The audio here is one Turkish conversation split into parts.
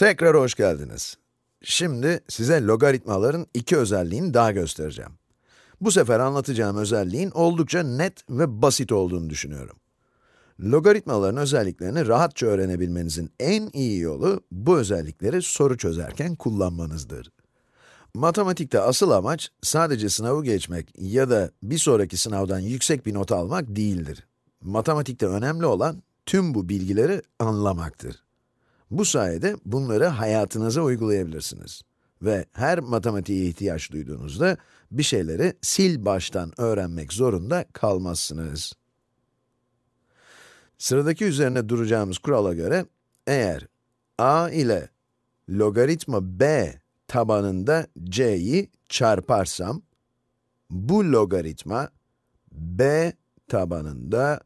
Tekrar hoş geldiniz. Şimdi size logaritmaların iki özelliğini daha göstereceğim. Bu sefer anlatacağım özelliğin oldukça net ve basit olduğunu düşünüyorum. Logaritmaların özelliklerini rahatça öğrenebilmenizin en iyi yolu, bu özellikleri soru çözerken kullanmanızdır. Matematikte asıl amaç, sadece sınavı geçmek ya da bir sonraki sınavdan yüksek bir not almak değildir. Matematikte önemli olan, tüm bu bilgileri anlamaktır. Bu sayede bunları hayatınıza uygulayabilirsiniz. Ve her matematiğe ihtiyaç duyduğunuzda, bir şeyleri sil baştan öğrenmek zorunda kalmazsınız. Sıradaki üzerine duracağımız kurala göre, eğer a ile logaritma b tabanında c'yi çarparsam, bu logaritma b tabanında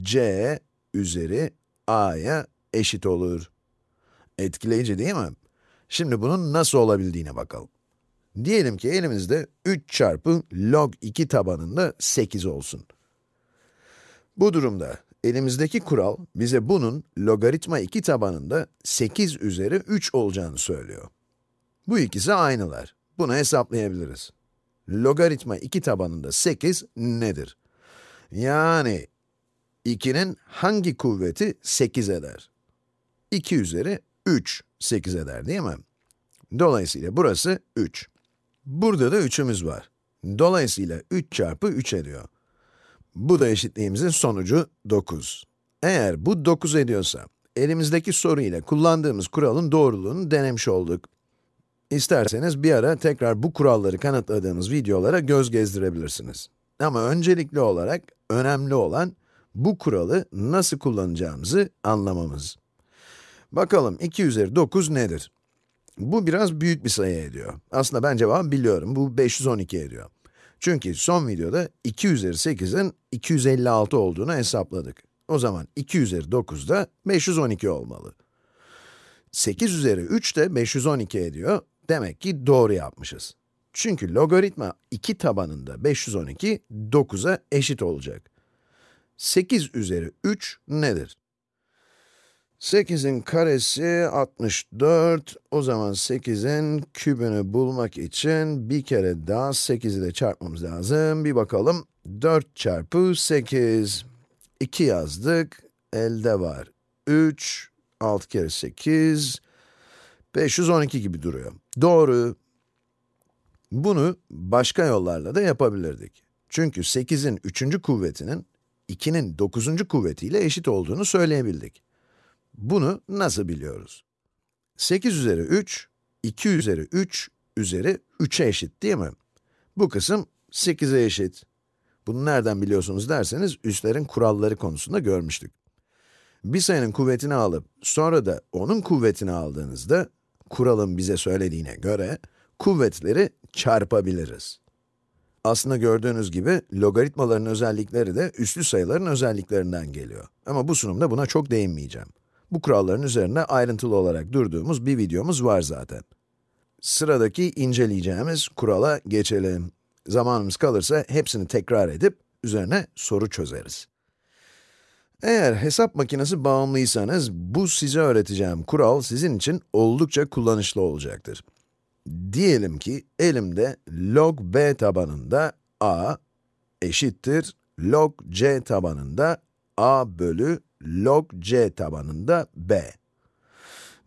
c üzeri a'ya eşit olur. Etkileyici değil mi? Şimdi bunun nasıl olabildiğine bakalım. Diyelim ki elimizde 3 çarpı log 2 tabanında 8 olsun. Bu durumda elimizdeki kural bize bunun logaritma 2 tabanında 8 üzeri 3 olacağını söylüyor. Bu ikisi aynılar. Bunu hesaplayabiliriz. Logaritma 2 tabanında 8 nedir? Yani 2'nin hangi kuvveti 8 eder? 2 üzeri 3 8 eder değil mi? Dolayısıyla burası 3. Burada da 3'ümüz var. Dolayısıyla 3 çarpı 3 ediyor. Bu da eşitliğimizin sonucu 9. Eğer bu 9 ediyorsa, elimizdeki soru ile kullandığımız kuralın doğruluğunu denemiş olduk. İsterseniz bir ara tekrar bu kuralları kanıtladığımız videolara göz gezdirebilirsiniz. Ama öncelikli olarak önemli olan bu kuralı nasıl kullanacağımızı anlamamız. Bakalım 2 üzeri 9 nedir? Bu biraz büyük bir sayı ediyor. Aslında ben cevabı biliyorum, bu 512 ediyor. Çünkü son videoda 2 üzeri 8'in 256 olduğunu hesapladık. O zaman 2 üzeri 9 da 512 olmalı. 8 üzeri 3 de 512 ediyor. Demek ki doğru yapmışız. Çünkü logaritma 2 tabanında 512, 9'a eşit olacak. 8 üzeri 3 nedir? 8'in karesi 64. O zaman 8'in kübünü bulmak için bir kere daha 8'i de çarpmamız lazım. Bir bakalım. 4 çarpı 8. 2 yazdık. Elde var 3. 6 kere 8. 512 gibi duruyor. Doğru. Bunu başka yollarla da yapabilirdik. Çünkü 8'in 3. kuvvetinin 2'nin 9. kuvvetiyle eşit olduğunu söyleyebildik. Bunu nasıl biliyoruz? 8 üzeri 3, 2 üzeri 3 üzeri 3'e eşit değil mi? Bu kısım 8'e eşit. Bunu nereden biliyorsunuz derseniz, üslerin kuralları konusunda görmüştük. Bir sayının kuvvetini alıp, sonra da onun kuvvetini aldığınızda, kuralın bize söylediğine göre, kuvvetleri çarpabiliriz. Aslında gördüğünüz gibi, logaritmaların özellikleri de üslü sayıların özelliklerinden geliyor. Ama bu sunumda buna çok değinmeyeceğim. Bu kuralların üzerine ayrıntılı olarak durduğumuz bir videomuz var zaten. Sıradaki inceleyeceğimiz kurala geçelim. Zamanımız kalırsa hepsini tekrar edip üzerine soru çözeriz. Eğer hesap makinesi bağımlıysanız, bu size öğreteceğim kural sizin için oldukça kullanışlı olacaktır. Diyelim ki elimde log b tabanında a eşittir log c tabanında a bölü log c tabanında b.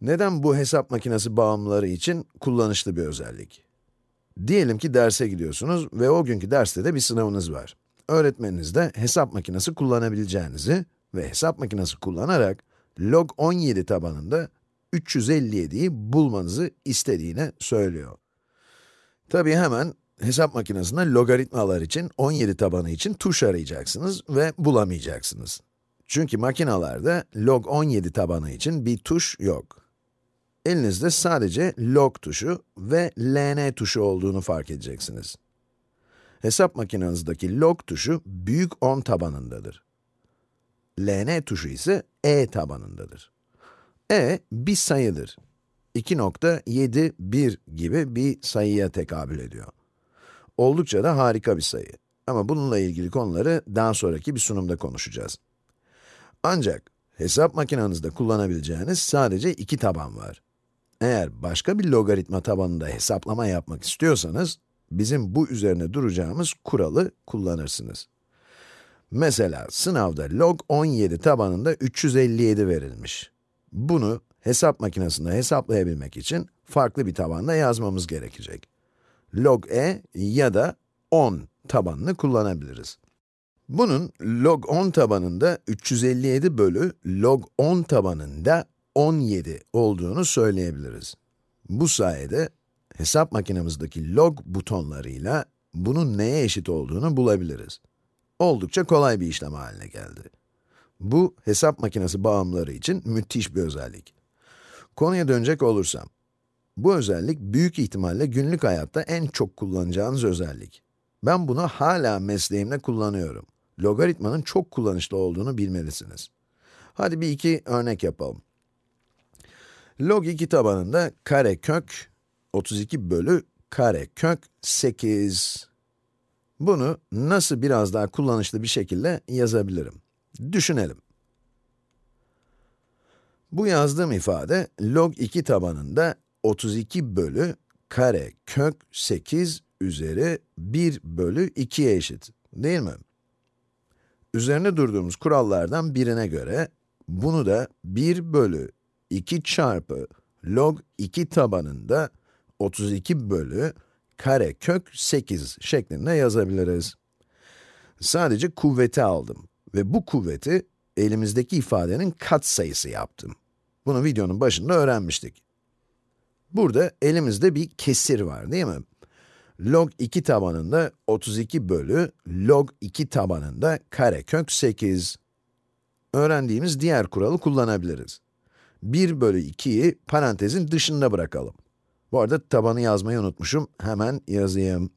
Neden bu hesap makinesi bağımlıları için kullanışlı bir özellik? Diyelim ki derse gidiyorsunuz ve o günkü derste de bir sınavınız var. Öğretmeniniz de hesap makinesi kullanabileceğinizi ve hesap makinesi kullanarak log 17 tabanında 357'yi bulmanızı istediğine söylüyor. Tabii hemen hesap makinesinde logaritmalar için 17 tabanı için tuş arayacaksınız ve bulamayacaksınız. Çünkü makinalarda log 17 tabanı için bir tuş yok. Elinizde sadece log tuşu ve ln tuşu olduğunu fark edeceksiniz. Hesap makinenizdeki log tuşu büyük 10 tabanındadır. ln tuşu ise e tabanındadır. e bir sayıdır. 2.71 gibi bir sayıya tekabül ediyor. Oldukça da harika bir sayı. Ama bununla ilgili konuları daha sonraki bir sunumda konuşacağız. Ancak hesap makinenizde kullanabileceğiniz sadece iki taban var. Eğer başka bir logaritma tabanında hesaplama yapmak istiyorsanız, bizim bu üzerine duracağımız kuralı kullanırsınız. Mesela sınavda log 17 tabanında 357 verilmiş. Bunu hesap makinesinde hesaplayabilmek için farklı bir tabanda yazmamız gerekecek. log e ya da 10 tabanını kullanabiliriz. Bunun log 10 tabanında 357 bölü log 10 tabanında 17 olduğunu söyleyebiliriz. Bu sayede hesap makinemizdeki log butonlarıyla bunun neye eşit olduğunu bulabiliriz. Oldukça kolay bir işlem haline geldi. Bu, hesap makinesi bağımlıları için müthiş bir özellik. Konuya dönecek olursam, bu özellik büyük ihtimalle günlük hayatta en çok kullanacağınız özellik. Ben bunu hala mesleğimde kullanıyorum. Logaritmanın çok kullanışlı olduğunu bilmelisiniz. Hadi bir iki örnek yapalım. Log 2 tabanında kare kök 32 bölü kare kök 8. Bunu nasıl biraz daha kullanışlı bir şekilde yazabilirim? Düşünelim. Bu yazdığım ifade log 2 tabanında 32 bölü kare kök 8 üzeri 1 bölü 2'ye eşit, değil mi? Üzerine durduğumuz kurallardan birine göre, bunu da 1 bölü 2 çarpı log 2 tabanında 32 bölü kare kök 8 şeklinde yazabiliriz. Sadece kuvveti aldım ve bu kuvveti elimizdeki ifadenin katsayısı yaptım. Bunu videonun başında öğrenmiştik. Burada elimizde bir kesir var değil mi? Log 2 tabanında 32 bölü log 2 tabanında karekök 8. Öğrendiğimiz diğer kuralı kullanabiliriz. 1 bölü 2'yi parantezin dışında bırakalım. Bu arada tabanı yazmayı unutmuşum, hemen yazayım.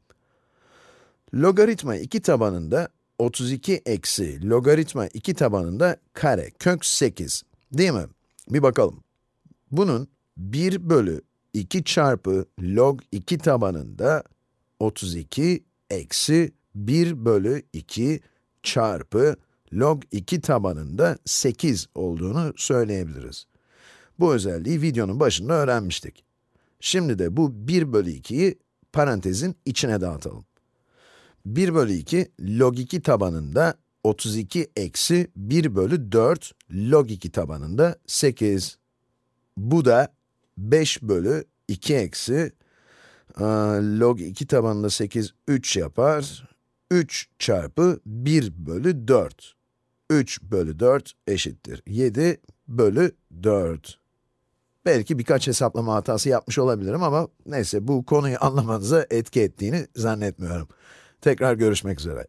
Logaritma 2 tabanında 32 eksi logaritma 2 tabanında kare kök 8, değil mi? Bir bakalım. Bunun 1 bölü 2 çarpı log 2 tabanında 32 eksi 1 bölü 2 çarpı log 2 tabanında 8 olduğunu söyleyebiliriz. Bu özelliği videonun başında öğrenmiştik. Şimdi de bu 1 bölü 2'yi parantezin içine dağıtalım. 1 bölü 2, log 2 tabanında 32 eksi 1 bölü 4 log 2 tabanında 8. Bu da 5 bölü 2 eksi log 2 tabanında 8, 3 yapar. 3 çarpı 1 bölü 4. 3 bölü 4 eşittir 7 bölü 4. Belki birkaç hesaplama hatası yapmış olabilirim ama neyse bu konuyu anlamanıza etki ettiğini zannetmiyorum. Tekrar görüşmek üzere.